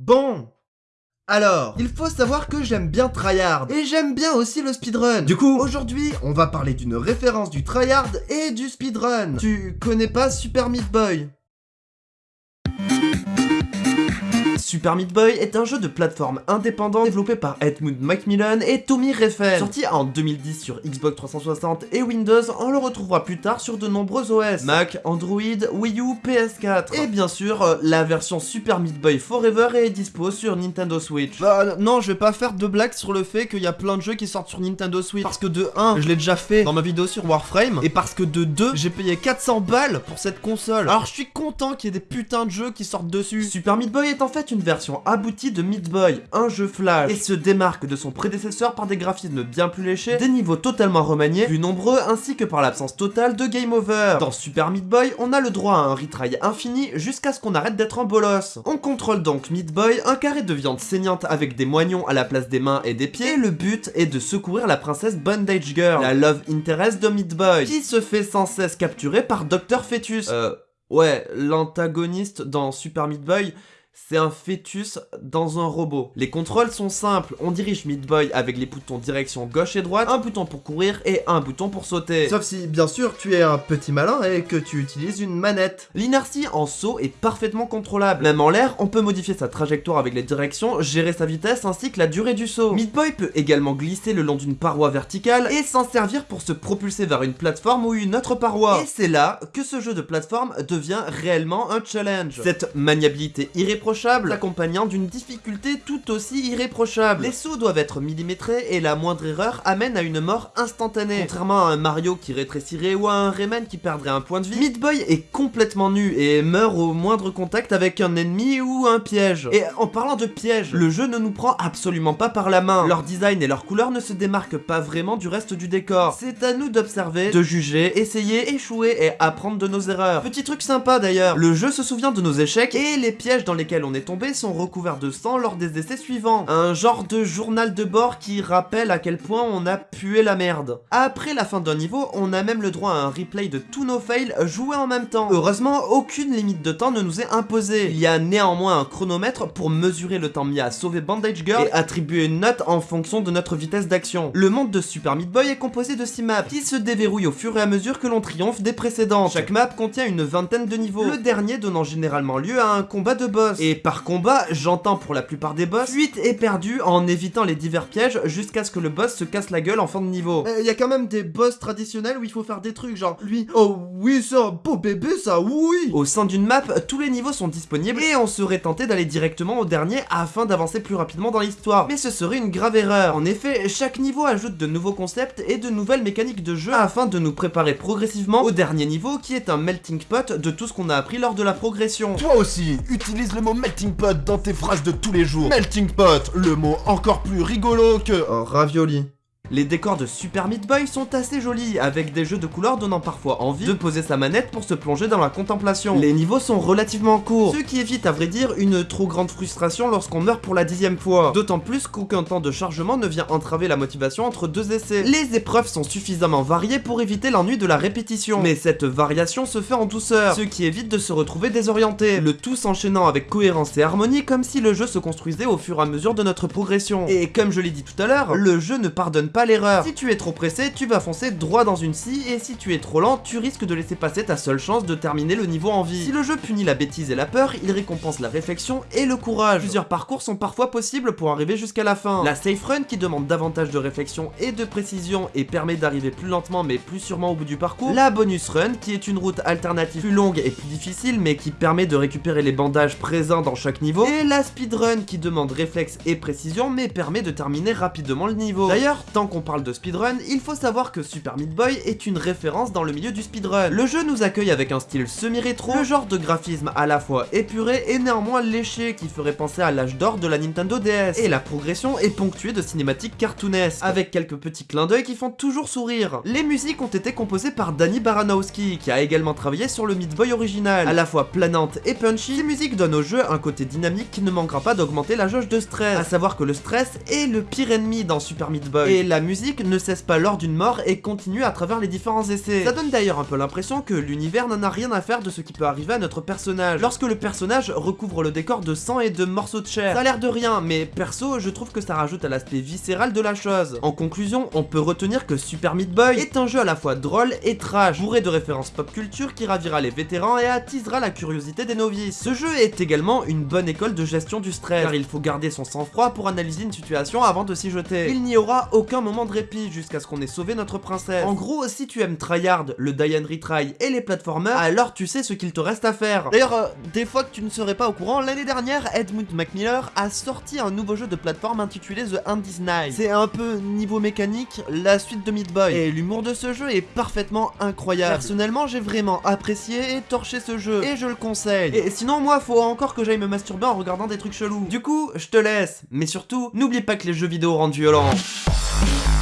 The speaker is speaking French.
Bon alors, il faut savoir que j'aime bien tryhard, et j'aime bien aussi le speedrun. Du coup, aujourd'hui, on va parler d'une référence du tryhard et du speedrun. Tu connais pas Super Meat Boy? Super Meat Boy est un jeu de plateforme indépendant développé par Edmund Macmillan et Tommy Refn. Sorti en 2010 sur Xbox 360 et Windows, on le retrouvera plus tard sur de nombreux OS, Mac, Android, Wii U, PS4. Et bien sûr, euh, la version Super Meat Boy Forever est dispo sur Nintendo Switch. Bah non, je vais pas faire de blagues sur le fait qu'il y a plein de jeux qui sortent sur Nintendo Switch. Parce que de 1, je l'ai déjà fait dans ma vidéo sur Warframe, et parce que de 2, j'ai payé 400 balles pour cette console. Alors je suis content qu'il y ait des putains de jeux qui sortent dessus. Super Meat Boy est en fait une version aboutie de Meat Boy, un jeu flash, et se démarque de son prédécesseur par des graphismes bien plus léchés, des niveaux totalement remaniés, plus nombreux, ainsi que par l'absence totale de game over. Dans Super Meat Boy, on a le droit à un retry infini jusqu'à ce qu'on arrête d'être en bolos. On contrôle donc Meat Boy, un carré de viande saignante avec des moignons à la place des mains et des pieds, et le but est de secourir la princesse Bondage Girl, la love interest de Meat Boy, qui se fait sans cesse capturer par Dr Fetus. Euh, ouais, l'antagoniste dans Super Meat Boy, c'est un fœtus dans un robot. Les contrôles sont simples, on dirige Meat Boy avec les boutons direction gauche et droite, un bouton pour courir et un bouton pour sauter. Sauf si, bien sûr, tu es un petit malin et que tu utilises une manette. L'inertie en saut est parfaitement contrôlable. Même en l'air, on peut modifier sa trajectoire avec les directions, gérer sa vitesse ainsi que la durée du saut. Meat Boy peut également glisser le long d'une paroi verticale et s'en servir pour se propulser vers une plateforme ou une autre paroi. Et c'est là que ce jeu de plateforme devient réellement un challenge. Cette maniabilité irréprochable accompagnant d'une difficulté tout aussi irréprochable. Les sauts doivent être millimétrés et la moindre erreur amène à une mort instantanée. Contrairement à un Mario qui rétrécirait ou à un Rayman qui perdrait un point de vie, Meat Boy est complètement nu et meurt au moindre contact avec un ennemi ou un piège. Et en parlant de piège, le jeu ne nous prend absolument pas par la main. Leur design et leur couleur ne se démarquent pas vraiment du reste du décor. C'est à nous d'observer, de juger, essayer, échouer et apprendre de nos erreurs. Petit truc sympa d'ailleurs, le jeu se souvient de nos échecs et les pièges dans lesquels on est tombé sont recouverts de sang lors des essais suivants. Un genre de journal de bord qui rappelle à quel point on a pué la merde. Après la fin d'un niveau, on a même le droit à un replay de tous nos fails joués en même temps. Heureusement, aucune limite de temps ne nous est imposée. Il y a néanmoins un chronomètre pour mesurer le temps mis à sauver Bandage Girl et attribuer une note en fonction de notre vitesse d'action. Le monde de Super Meat Boy est composé de 6 maps qui se déverrouillent au fur et à mesure que l'on triomphe des précédentes. Chaque map contient une vingtaine de niveaux, le dernier donnant généralement lieu à un combat de boss. Et par combat, j'entends pour la plupart des boss, fuite et perdu en évitant les divers pièges jusqu'à ce que le boss se casse la gueule en fin de niveau. Il y a quand même des boss traditionnels où il faut faire des trucs genre lui, oh oui ça, beau bébé ça, oui Au sein d'une map, tous les niveaux sont disponibles et on serait tenté d'aller directement au dernier afin d'avancer plus rapidement dans l'histoire. Mais ce serait une grave erreur. En effet, chaque niveau ajoute de nouveaux concepts et de nouvelles mécaniques de jeu afin de nous préparer progressivement au dernier niveau qui est un melting pot de tout ce qu'on a appris lors de la progression. Toi aussi, utilise le mot melting pot dans tes phrases de tous les jours. Melting pot, le mot encore plus rigolo que... Un ravioli. Les décors de Super Meat Boy sont assez jolis, avec des jeux de couleurs donnant parfois envie de poser sa manette pour se plonger dans la contemplation. Les niveaux sont relativement courts, ce qui évite à vrai dire une trop grande frustration lorsqu'on meurt pour la dixième fois. D'autant plus qu'aucun temps de chargement ne vient entraver la motivation entre deux essais. Les épreuves sont suffisamment variées pour éviter l'ennui de la répétition, mais cette variation se fait en douceur, ce qui évite de se retrouver désorienté, le tout s'enchaînant avec cohérence et harmonie comme si le jeu se construisait au fur et à mesure de notre progression. Et comme je l'ai dit tout à l'heure, le jeu ne pardonne pas l'erreur. Si tu es trop pressé, tu vas foncer droit dans une scie, et si tu es trop lent, tu risques de laisser passer ta seule chance de terminer le niveau en vie. Si le jeu punit la bêtise et la peur, il récompense la réflexion et le courage. Plusieurs parcours sont parfois possibles pour arriver jusqu'à la fin. La safe run qui demande davantage de réflexion et de précision et permet d'arriver plus lentement mais plus sûrement au bout du parcours. La bonus run qui est une route alternative plus longue et plus difficile mais qui permet de récupérer les bandages présents dans chaque niveau. Et la speedrun qui demande réflexe et précision mais permet de terminer rapidement le niveau. D'ailleurs, tant qu'on parle de speedrun, il faut savoir que Super Meat Boy est une référence dans le milieu du speedrun. Le jeu nous accueille avec un style semi-rétro, le genre de graphisme à la fois épuré et néanmoins léché qui ferait penser à l'âge d'or de la Nintendo DS. Et la progression est ponctuée de cinématiques cartoonesques, avec quelques petits clins d'œil qui font toujours sourire. Les musiques ont été composées par Danny Baranowski, qui a également travaillé sur le Meat Boy original. À la fois planante et punchy, ces musiques donnent au jeu un côté dynamique qui ne manquera pas d'augmenter la jauge de stress. À savoir que le stress est le pire ennemi dans Super Meat Boy. Musique ne cesse pas lors d'une mort et continue à travers les différents essais. Ça donne d'ailleurs un peu l'impression que l'univers n'en a rien à faire de ce qui peut arriver à notre personnage. Lorsque le personnage recouvre le décor de sang et de morceaux de chair. Ça a l'air de rien, mais perso, je trouve que ça rajoute à l'aspect viscéral de la chose. En conclusion, on peut retenir que Super Meat Boy est un jeu à la fois drôle et trash, bourré de références pop culture qui ravira les vétérans et attisera la curiosité des novices. Ce jeu est également une bonne école de gestion du stress, car il faut garder son sang-froid pour analyser une situation avant de s'y jeter. Il n'y aura aucun moment de répit jusqu'à ce qu'on ait sauvé notre princesse. En gros, si tu aimes Tryhard, le Diane Retry et les platformers, alors tu sais ce qu'il te reste à faire. D'ailleurs, euh, des fois que tu ne serais pas au courant, l'année dernière, Edmund Macmillan a sorti un nouveau jeu de plateforme intitulé The Andy's Night. C'est un peu niveau mécanique, la suite de Meat Boy. Et l'humour de ce jeu est parfaitement incroyable. Personnellement, j'ai vraiment apprécié et torché ce jeu, et je le conseille. Et sinon, moi, faut encore que j'aille me masturber en regardant des trucs chelous. Du coup, je te laisse, mais surtout, n'oublie pas que les jeux vidéo rendent violents. Bye.